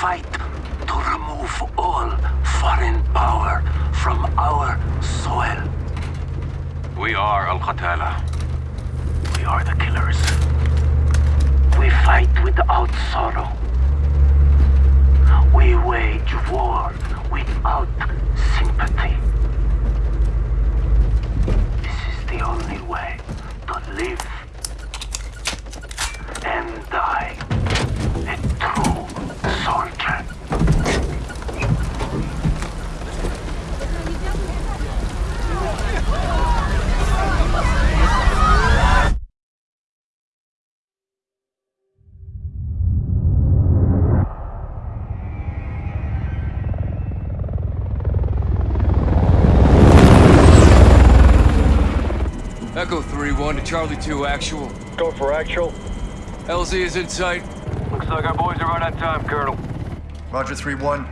fight to remove all foreign power from our soil. We are Al-Qatala. We are the killers. We fight without sorrow. We wage war without sympathy. Echo 3-1 to Charlie 2 actual. Go for actual. LZ is in sight. Looks like our boys are right on time, Colonel. Roger 3-1.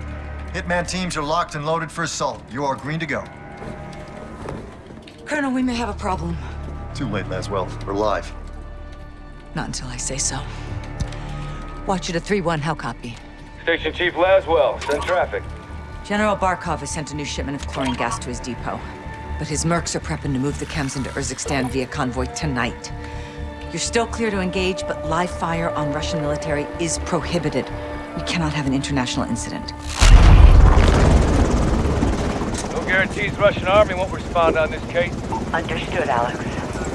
Hitman teams are locked and loaded for assault. You are green to go. Colonel, we may have a problem. Too late, Laswell. We're live. Not until I say so. Watch it at 3-1, how copy? Station Chief Laswell, send traffic. General Barkov has sent a new shipment of chlorine gas to his depot. But his mercs are prepping to move the chems into Urzikstan via convoy tonight. You're still clear to engage, but live fire on Russian military is prohibited. We cannot have an international incident. No guarantees Russian army won't respond on this case. Understood, Alex.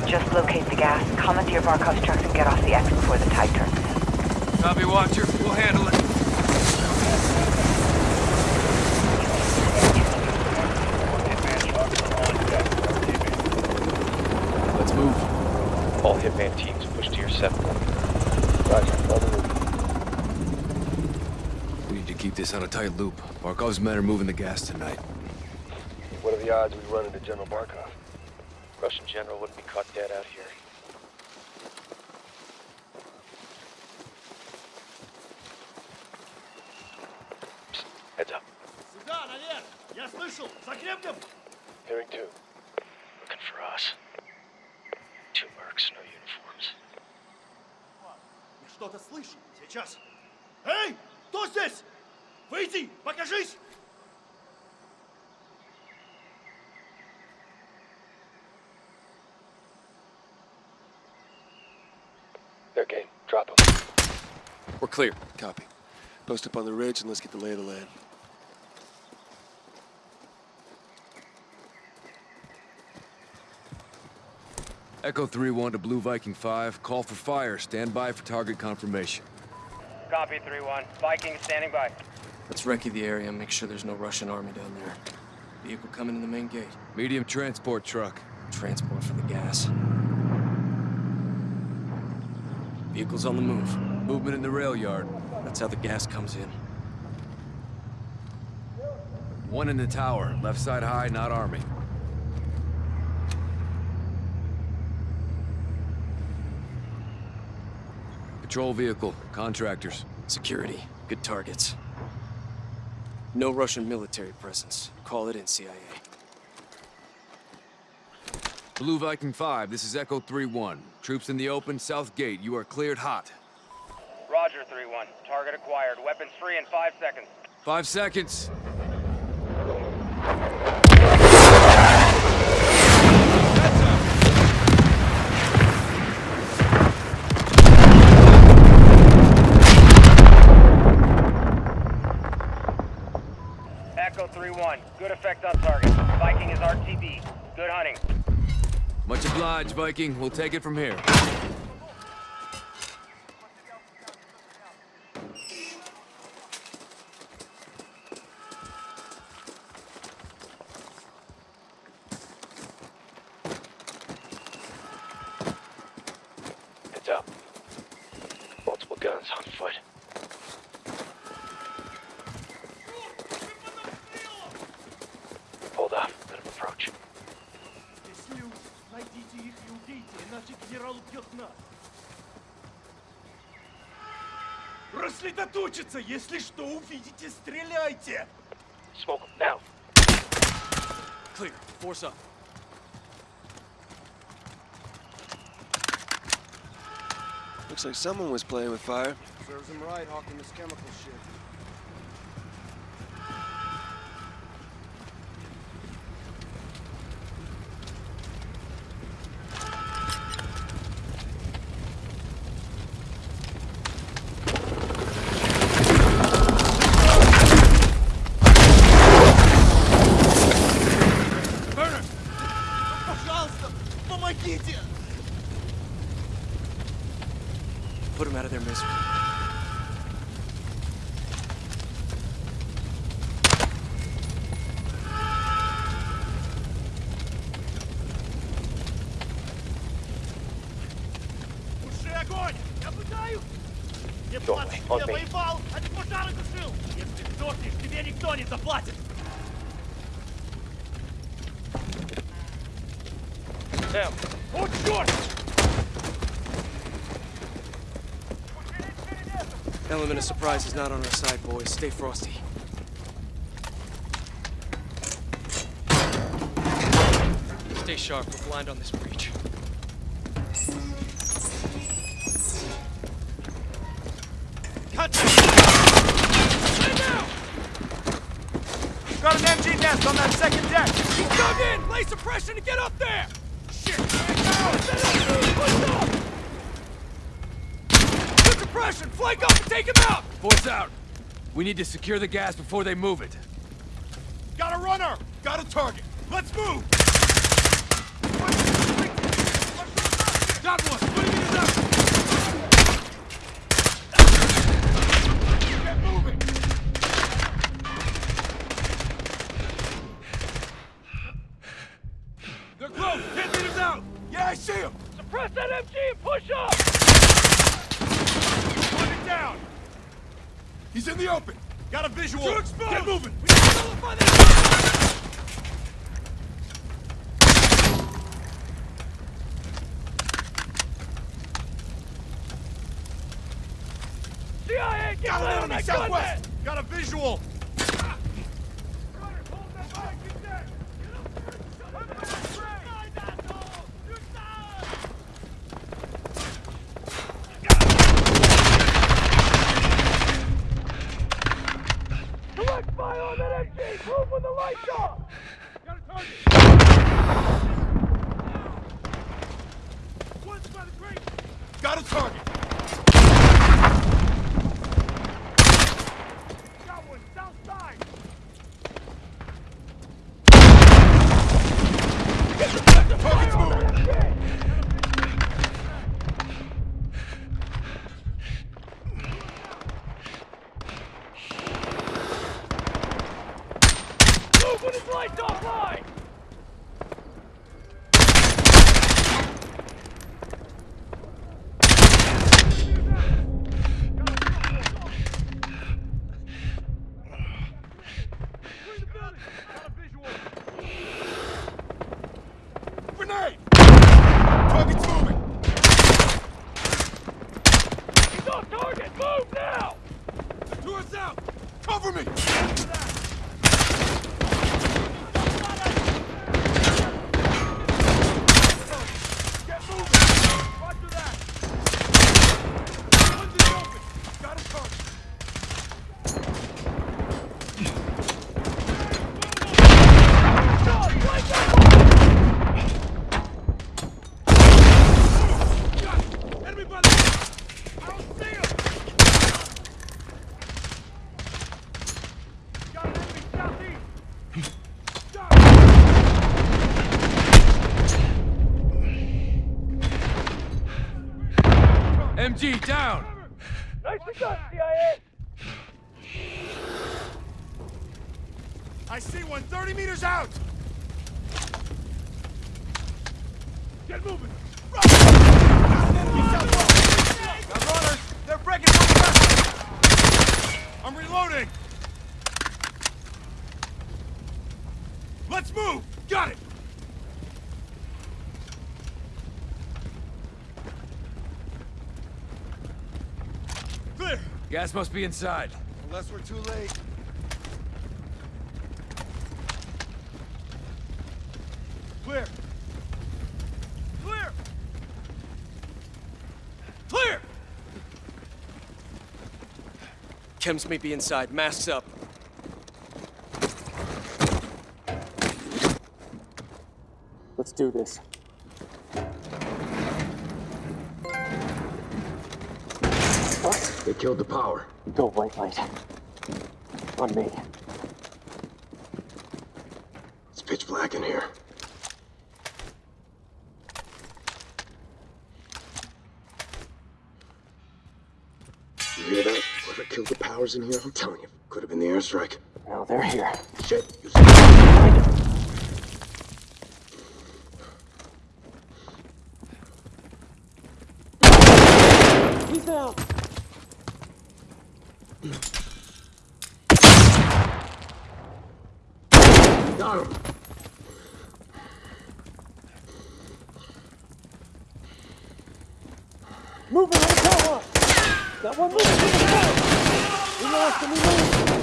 Just locate the gas, commandeer Barkov's trucks, and get off the X before the tide turns. Copy, Watcher. We'll handle it. Move. All Hitman teams push to your 7. We need to keep this on a tight loop. Barkov's men are moving the gas tonight. What are the odds we run into General Barkov? Russian general wouldn't be caught dead out here. Сейчас. Эй! Кто здесь? Выйди! Покажись! Their game. Drop them. We're clear. Copy. Post up on the ridge and let's get the lay of the land. Echo 3-1 to Blue Viking 5. Call for fire. Stand by for target confirmation. Copy 3-1. Viking standing by. Let's recce the area and make sure there's no Russian army down there. Vehicle coming in the main gate. Medium transport truck. Transport for the gas. Vehicle's on the move. Movement in the rail yard. That's how the gas comes in. One in the tower. Left side high, not army. Patrol vehicle. Contractors. Security. Good targets. No Russian military presence. Call it in, CIA. Blue Viking 5, this is Echo 3-1. Troops in the open, south gate. You are cleared hot. Roger 3-1. Target acquired. Weapons free in five seconds. Five seconds. Echo 3-1. Good effect on target. Viking is RTB. Good hunting. Much obliged, Viking. We'll take it from here. Рассредоточиться! Если что увидите, стреляйте! Smoke him now. Clear. Force up. Looks like someone was playing with fire. Serves him right, hawking this chemical shit. Помогите! Put him out of their misery. Туши огонь! Я пытаюсь! Не on я воевал, а ты пожары тушил! Если сдохнешь, тебе никто не заплатит! them. Hold short! Element of surprise is not on our side, boys. Stay frosty. Stay sharp. We're blind on this breach. Cut! Got an MG nest on that second deck. He's dug in. Lay suppression to get up there. Shit! Good suppression! Flank up and take him out! Force out. We need to secure the gas before they move it. Got a runner! Got a target! Let's move! Got one! Out! Yeah, I see him! suppress that MG and push up! Put it down! He's in the open! Got a visual! Get moving! CIA, get Got of enemy that southwest! gunman! Got a visual! Direct fire on that MG! Move when the lights off! Got a target! One's by the grate! Got a target! Got one, south side! Target's moving! Move when his lights offline! Grenade! Target's moving! He's off target! Move now! To us out! Cover me! Get moving! Roger that! One's in the open! Got a target! Got it! Enemy by the... I don't see him! Got an enemy southeast! Got it! MG down. Nicely done, CIA! I see one 30 meters out! Get moving! Run! Got an enemy southwest! Runners! They're breaking! I'm reloading! Let's move! Got it! Clear! Gas must be inside. Unless we're too late. Clear! Clear! Clear! Chems may be inside. Masks up. Let's do this. They killed the power. Go white light. On me. It's pitch black in here. You hear that? Whoever killed the powers in here, I'm telling you, could have been the airstrike. Now they're here. Shit! He's down! Got him! Moving on the catwalk. Got one moving to the front. We lost him.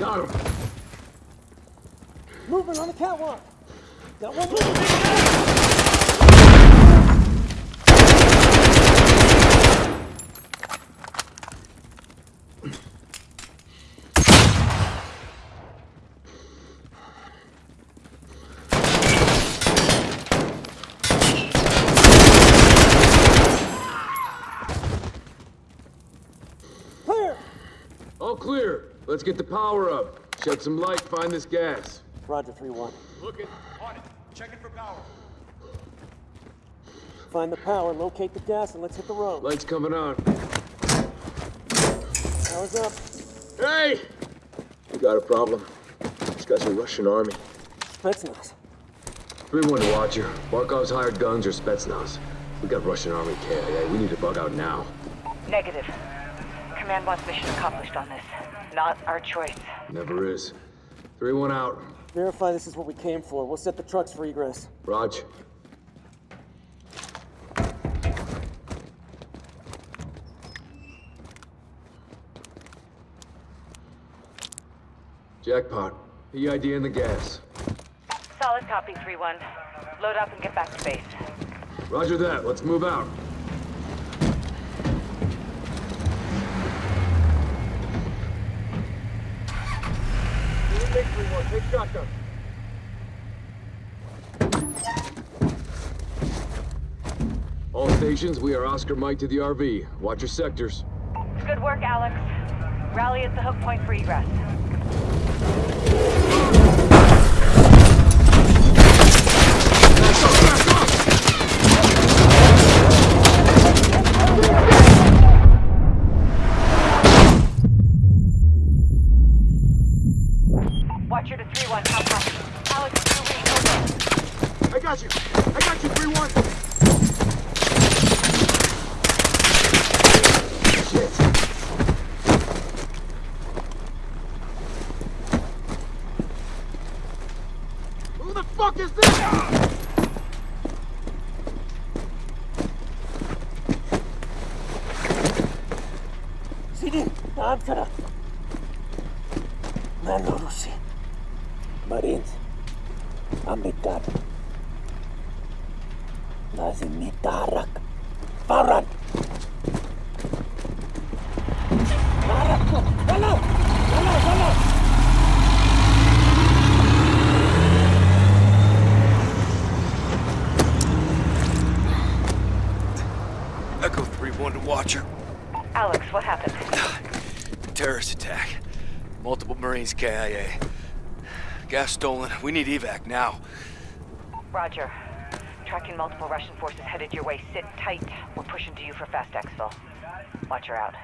Got him! Moving on the catwalk. Got one moving to the front. Clear. All clear. Let's get the power up. Shed some light, find this gas. Roger, 3-1. Looking. On it. Checking for power. Find the power, locate the gas, and let's hit the road. Lights coming on. Power's up. Hey! We got a problem. These guys are Russian army. Spetsnaz. 3-1 to Watcher. Barkov's hired guns or Spetsnaz. We got Russian Army KIA. We need to bug out now. Negative. Command wants mission accomplished on this. Not our choice. Never is. 3-1 out. Verify this is what we came for. We'll set the trucks for egress. Raj. Jackpot. EID in the gas. Solid copy, 3-1. Load up and get back to base. Roger that. Let's move out. Take 3-1, take shotgun. We are Oscar Mike to the RV. Watch your sectors. Good work, Alex. Rally at the hook point for egress. CD, Ankara. Mano Marines. Amitab. Lazim mitarak. Faran. Tarak ko. Dalaw! Dalaw, dalaw! Echo 3-1 to Watcher. Alex, what happened? Terrorist attack. Multiple Marines KIA. Gas stolen. We need evac now. Roger. Tracking multiple Russian forces headed your way. Sit tight. We're pushing to you for fast exfil. Watcher out.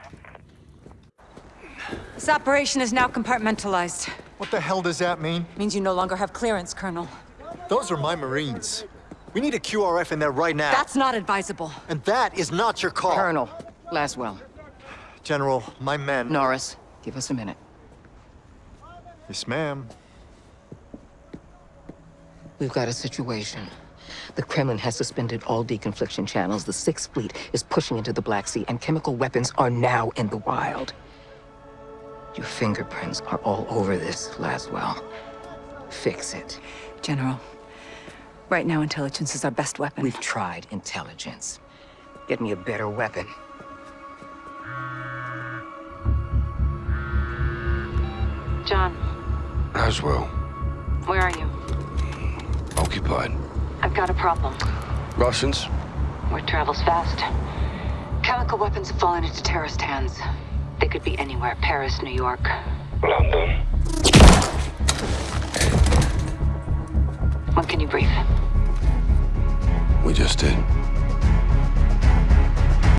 This operation is now compartmentalized. What the hell does that mean? Means you no longer have clearance, Colonel. Those are my Marines. We need a QRF in there right now. That's not advisable. And that is not your call. Colonel, Laswell, General, my men... Norris, give us a minute. Yes, ma'am. We've got a situation. The Kremlin has suspended all deconfliction channels. The Sixth Fleet is pushing into the Black Sea, and chemical weapons are now in the wild. Your fingerprints are all over this, Laswell. Fix it. General, right now intelligence is our best weapon. We've tried intelligence. Get me a better weapon. John, Laswell, where are you? occupied. I've got a problem. Russians? Where travel's fast. Chemical weapons have fallen into terrorist hands. They could be anywhere. Paris, New York. London. When can you brief? We just did.